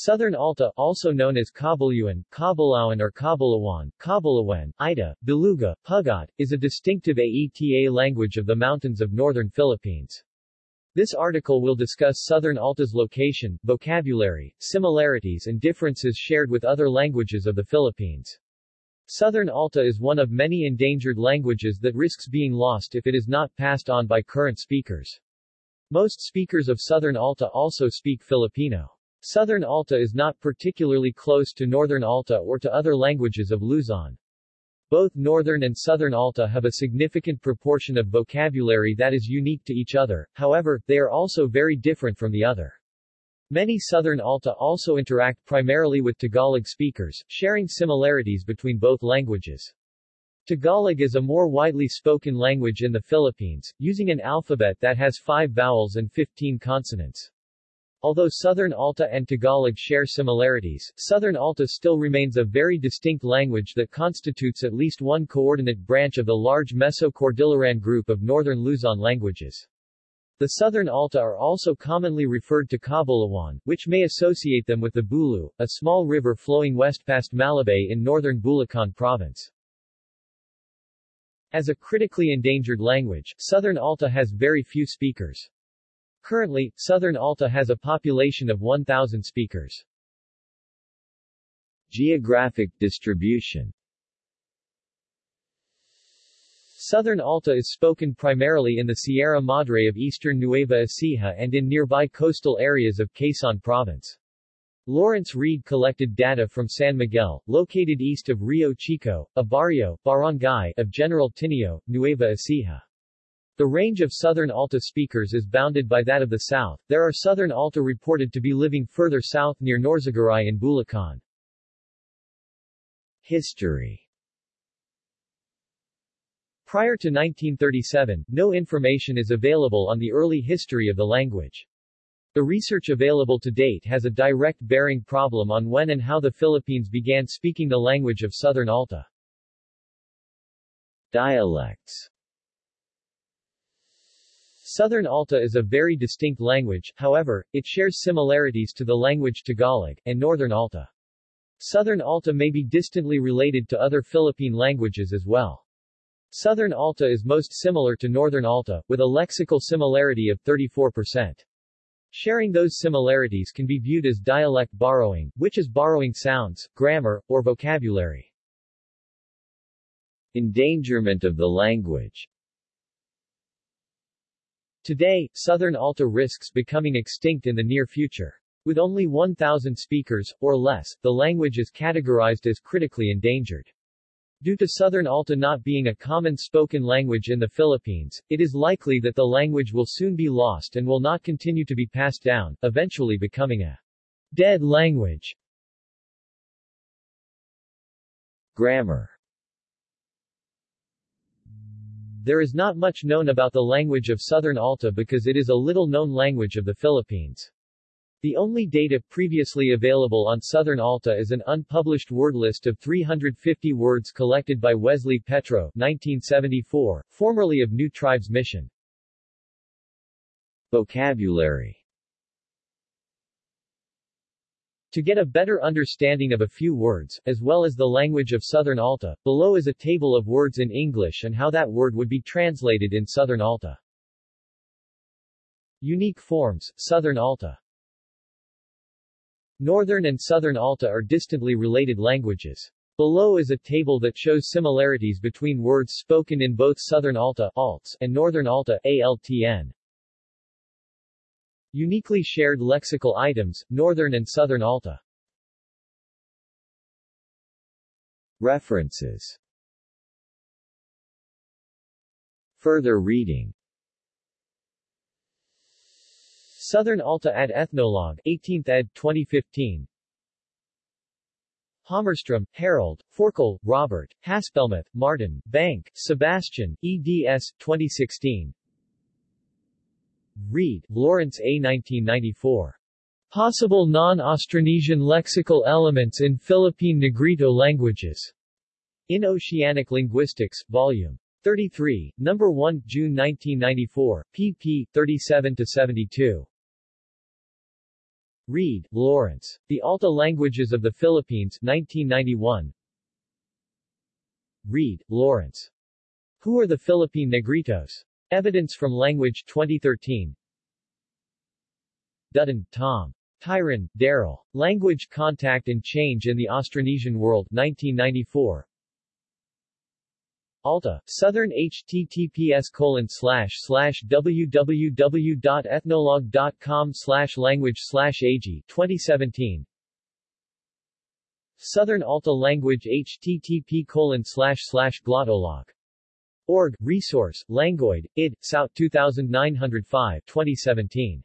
Southern Alta, also known as Cabuluan, Cabulawan or Cabulawan, Cabulawan, Ida, Beluga, Pugat, is a distinctive Aeta language of the mountains of northern Philippines. This article will discuss Southern Alta's location, vocabulary, similarities and differences shared with other languages of the Philippines. Southern Alta is one of many endangered languages that risks being lost if it is not passed on by current speakers. Most speakers of Southern Alta also speak Filipino. Southern Alta is not particularly close to Northern Alta or to other languages of Luzon. Both Northern and Southern Alta have a significant proportion of vocabulary that is unique to each other, however, they are also very different from the other. Many Southern Alta also interact primarily with Tagalog speakers, sharing similarities between both languages. Tagalog is a more widely spoken language in the Philippines, using an alphabet that has five vowels and 15 consonants. Although Southern Alta and Tagalog share similarities, Southern Alta still remains a very distinct language that constitutes at least one coordinate branch of the large Meso-Cordilleran group of Northern Luzon languages. The Southern Alta are also commonly referred to Cabulawan, which may associate them with the Bulu, a small river flowing west past Malabay in northern Bulacan province. As a critically endangered language, Southern Alta has very few speakers. Currently, Southern Alta has a population of 1,000 speakers. Geographic distribution Southern Alta is spoken primarily in the Sierra Madre of eastern Nueva Ecija and in nearby coastal areas of Quezon Province. Lawrence Reed collected data from San Miguel, located east of Rio Chico, a barrio, barangay of General Tinio, Nueva Ecija. The range of Southern Alta speakers is bounded by that of the south. There are Southern Alta reported to be living further south near Norzagaray in Bulacan. History Prior to 1937, no information is available on the early history of the language. The research available to date has a direct bearing problem on when and how the Philippines began speaking the language of Southern Alta. Dialects Southern Alta is a very distinct language, however, it shares similarities to the language Tagalog, and Northern Alta. Southern Alta may be distantly related to other Philippine languages as well. Southern Alta is most similar to Northern Alta, with a lexical similarity of 34%. Sharing those similarities can be viewed as dialect borrowing, which is borrowing sounds, grammar, or vocabulary. Endangerment of the language Today, Southern Alta risks becoming extinct in the near future. With only 1,000 speakers, or less, the language is categorized as critically endangered. Due to Southern Alta not being a common spoken language in the Philippines, it is likely that the language will soon be lost and will not continue to be passed down, eventually becoming a dead language. Grammar There is not much known about the language of Southern Alta because it is a little-known language of the Philippines. The only data previously available on Southern Alta is an unpublished word list of 350 words collected by Wesley Petro 1974, formerly of New Tribes Mission. Vocabulary To get a better understanding of a few words, as well as the language of Southern Alta, below is a table of words in English and how that word would be translated in Southern Alta. Unique forms, Southern Alta Northern and Southern Alta are distantly related languages. Below is a table that shows similarities between words spoken in both Southern Alta Alts and Northern Alta ALTN. Uniquely shared lexical items, Northern and Southern Alta. References Further reading Southern Alta ad Ethnologue, 18th ed. 2015 Hammarström, Harold, Forkel, Robert, Haspelmath, Martin, Bank, Sebastian, eds. 2016 Reed, Lawrence A. 1994. Possible non-Austronesian lexical elements in Philippine Negrito languages. In Oceanic Linguistics, Vol. 33, No. 1, June 1994, pp. 37-72. Reed, Lawrence. The Alta Languages of the Philippines 1991. Reed, Lawrence. Who are the Philippine Negritos? Evidence from Language 2013. Dutton, Tom. Tryon, Darrell. Language Contact and Change in the Austronesian World 1994. Alta, Southern https colon slash slash www.ethnologue.com slash language slash ag 2017 Southern Alta Language http colon slash slash glottolog. Org, resource, Languoid, id, South 2905 2017